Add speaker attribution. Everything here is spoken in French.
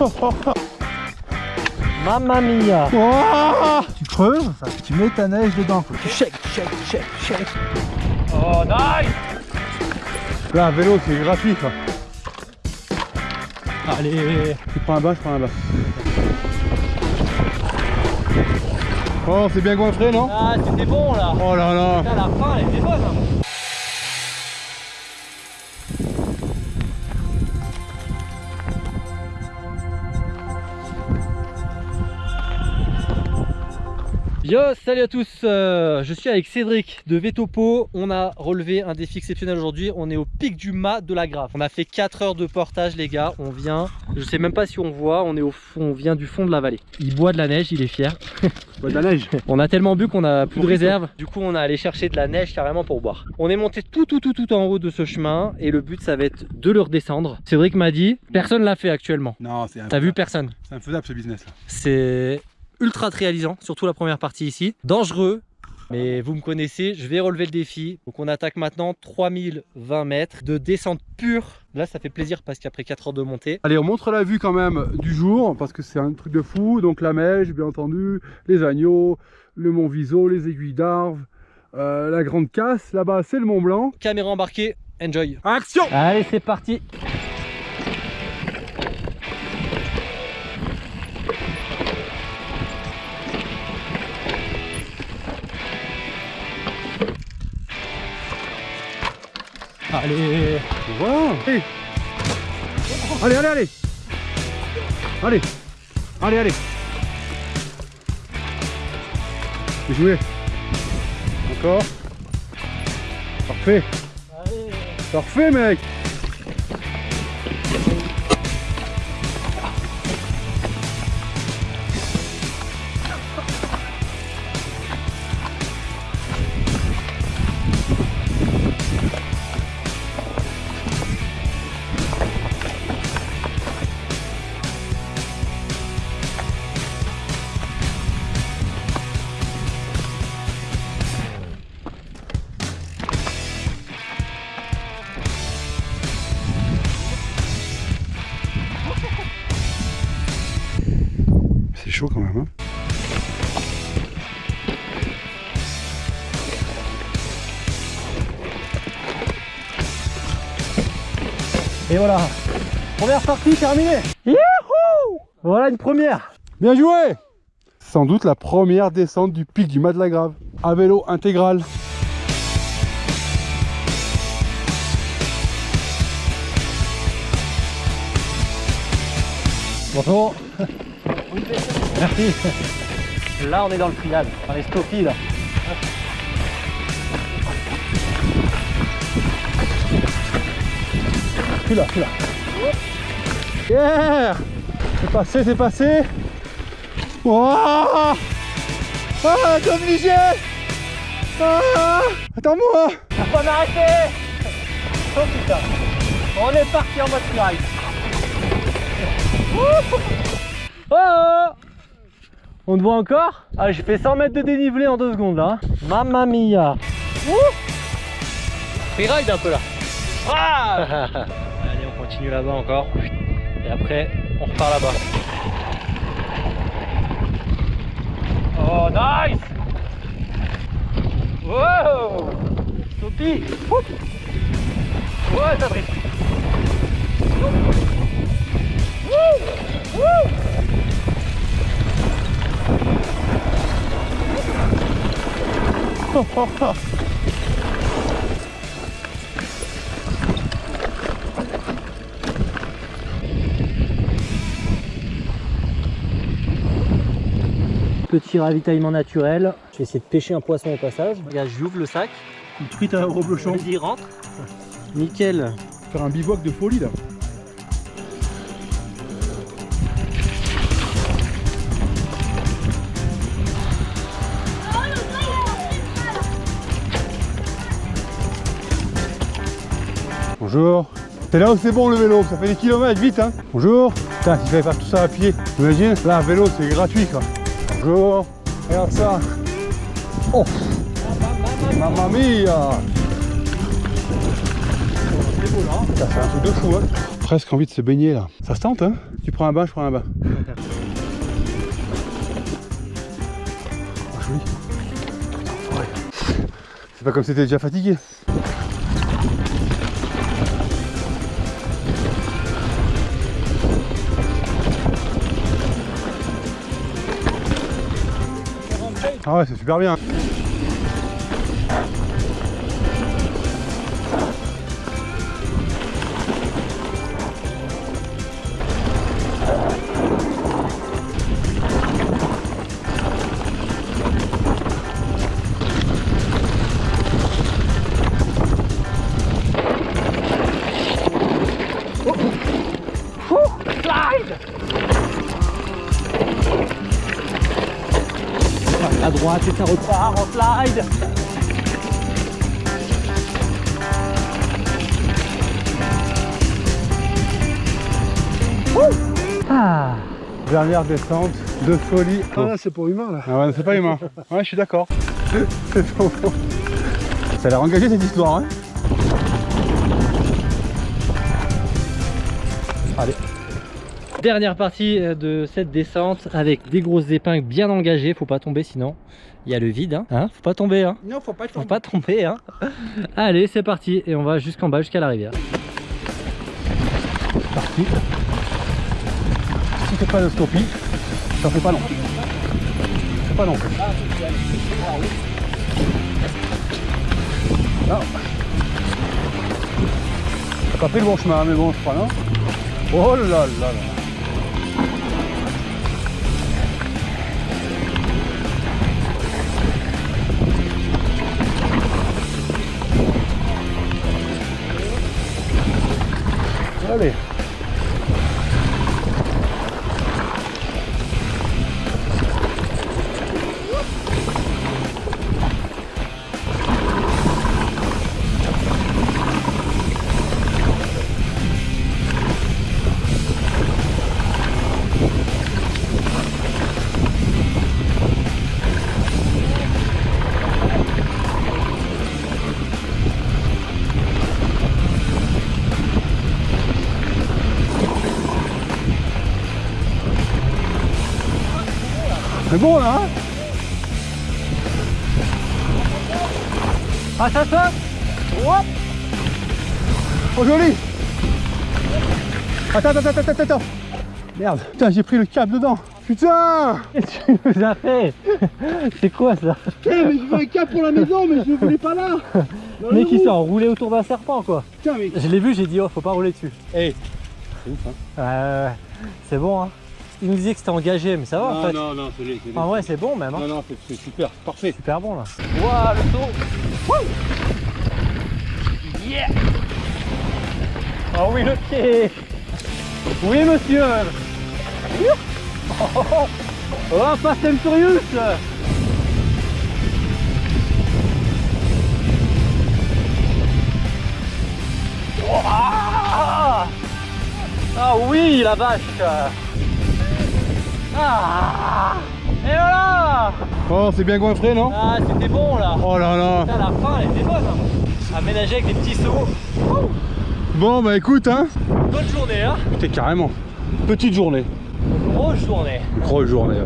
Speaker 1: Mamma mia
Speaker 2: Oh tu creuses, tu mets ta neige dedans. Quoi. Tu shake, shake, shake, shake.
Speaker 1: Oh nice
Speaker 2: Là, un vélo, c'est gratuit. Quoi.
Speaker 1: Allez
Speaker 2: Tu prends un bas, je prends un bas. Oh, c'est bien goinfré, non?
Speaker 1: Ah c'était bon là
Speaker 2: Oh là là
Speaker 1: Putain, la fin elle était bonne hein. Yo, salut à tous, euh, je suis avec Cédric de Vetopo, on a relevé un défi exceptionnel aujourd'hui, on est au pic du mât de la Grave. On a fait 4 heures de portage les gars, on vient, je sais même pas si on voit, on est au fond, on vient du fond de la vallée. Il boit de la neige, il est fier.
Speaker 2: Bois de la neige.
Speaker 1: On a tellement bu qu'on a plus de réserve, du coup on a allé chercher de la neige carrément pour boire. On est monté tout tout tout tout en haut de ce chemin et le but ça va être de le redescendre. Cédric m'a dit, personne l'a fait actuellement.
Speaker 2: Non, c'est
Speaker 1: T'as vu personne
Speaker 2: C'est infaisable ce business là.
Speaker 1: C'est ultra réalisant, surtout la première partie ici. Dangereux, mais vous me connaissez, je vais relever le défi. Donc on attaque maintenant 3020 mètres de descente pure. Là ça fait plaisir parce qu'après 4 heures de montée,
Speaker 2: Allez, on montre la vue quand même du jour parce que c'est un truc de fou. Donc la neige, bien entendu, les agneaux, le mont Viso, les aiguilles d'Arve, euh, la grande casse. Là-bas, c'est le Mont Blanc.
Speaker 1: caméra embarquée, enjoy
Speaker 2: Action
Speaker 1: Allez c'est parti Allez.
Speaker 2: Wow. Allez, allez, allez. Allez. Allez, allez. Bien joué. Encore. Parfait. Parfait, mec chaud quand même, hein.
Speaker 1: Et voilà. Première partie terminée. Youhou! Voilà une première.
Speaker 2: Bien joué. Sans doute la première descente du pic du Mat-de-la-Grave. À vélo intégral.
Speaker 1: Bonjour Merci Là on est dans le trial, dans les stoppies là.
Speaker 2: Plus là, plus là. Yeah C'est passé, c'est passé. Wouah! Ah, t'es obligé! Ah! Attends-moi
Speaker 1: Faut m'arrêter! Oh putain. On est parti en mode Oh oh On te voit encore? Ah j'ai fait 100 mètres de dénivelé en 2 secondes là hein. Mamma mia. Freeride un peu là. Ah! Allez on continue là-bas encore. Et après on repart là-bas. Oh nice! Wow! Sophie Ouais ça drift Petit ravitaillement naturel. Je vais essayer de pêcher un poisson au passage. Regarde, j'ouvre le sac.
Speaker 2: Une truite à reblochon.
Speaker 1: Il rentre. Nickel.
Speaker 2: Faire un bivouac de folie là. Bonjour. C'est là où c'est bon le vélo, ça fait des kilomètres vite hein. Bonjour. Putain, s'il fallait faire tout ça à pied, t'imagines? Là, un vélo c'est gratuit quoi. Bonjour. Regarde ça. Oh Mamma mia Ça fait un truc de fou hein. presque envie de se baigner là. Ça se tente hein? Tu prends un bain, je prends un bain. Oh, joli. C'est pas comme si t'étais déjà fatigué. Ah ouais, c'est super bien.
Speaker 1: Et ça repart en slide. Ah,
Speaker 2: Dernière descente de folie.
Speaker 3: Ah là, c'est pour humain là.
Speaker 2: Ah ouais, c'est pas humain. Ouais, je suis d'accord. Ça a l'air engagé cette histoire, hein
Speaker 1: Allez. Dernière partie euh, de cette descente avec des grosses épingles bien engagées. Faut pas tomber sinon il y a le vide. Hein. Hein Faut pas tomber. Hein.
Speaker 3: Non, faut pas
Speaker 1: Faut pas tomber. Hein. Allez, c'est parti. Et on va jusqu'en bas, jusqu'à la rivière.
Speaker 2: Parti. Si c'est pas de stoppie, ça fait pas long. C'est pas long. Non. T'as pas pris le bon chemin, mais bon, je crois, non? Oh là là là C'est bon là hein
Speaker 1: Ah, ça saute
Speaker 2: Hop Oh joli Attends, attends, attends, attends, attends. Merde. Putain, j'ai pris le câble dedans. Putain
Speaker 1: Qu'est-ce que tu nous as fait C'est quoi ça
Speaker 3: Putain, mais je veux un cap pour la maison, mais je ne voulais pas là. Dans
Speaker 1: Le
Speaker 3: le
Speaker 1: mec
Speaker 3: roux.
Speaker 1: s'est enroulé autour d'un serpent quoi.
Speaker 3: Putain, mais
Speaker 1: Je l'ai vu, j'ai dit oh faut pas rouler dessus.
Speaker 2: Eh C'est ouf hein.
Speaker 1: Ouais, ouais, ouais. c'est bon hein Il nous disait que c'était engagé mais ça va en fait.
Speaker 2: non, non, c'est c'est
Speaker 1: En vrai c'est bon même hein.
Speaker 2: Non, non, c'est- super, parfait.
Speaker 1: Super bon là. Waouh le saut Yeah. Oh oui le pied. Oui monsieur. Oh, oh, oh. oh Fast and Furious. Oh, ah. Ah oui la vache Ah Et voilà.
Speaker 2: Oh, c'est bien goinfré, non
Speaker 1: Ah c'était bon là.
Speaker 2: Oh là là.
Speaker 1: Putain, la fin elle était bonne hein. Aménagée avec des petits sauts
Speaker 2: Bon, bah écoute, hein.
Speaker 1: Bonne journée hein.
Speaker 2: T'es carrément. Petite journée,
Speaker 1: Grosse journée.
Speaker 2: Grosse journée.